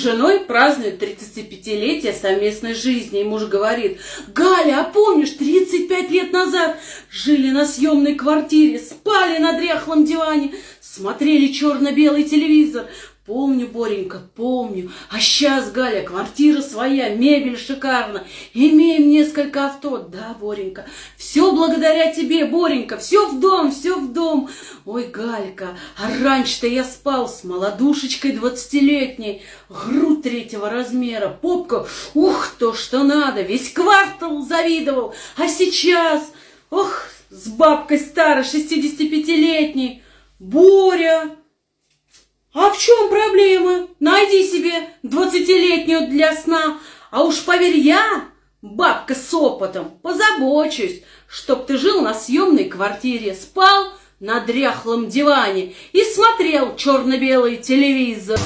женой празднуют 35-летие совместной жизни. И муж говорит, Галя, а помнишь, 35 лет назад жили на съемной квартире, спали на дряхлом диване, смотрели черно-белый телевизор, Помню, Боренька, помню. А сейчас, Галя, квартира своя, мебель шикарна. Имеем несколько авто. Да, Боренька, все благодаря тебе, Боренька. Все в дом, все в дом. Ой, Галька, а раньше-то я спал с молодушечкой двадцатилетней. Грудь третьего размера, попка, ух, то, что надо. Весь квартал завидовал. А сейчас, ох, с бабкой старой, шестидесятипятилетней. Боря, а в чем проблема? Найди себе двадцатилетнюю для сна. А уж поверь я, бабка с опытом, позабочусь, чтоб ты жил на съемной квартире, спал на дряхлом диване и смотрел черно-белый телевизор.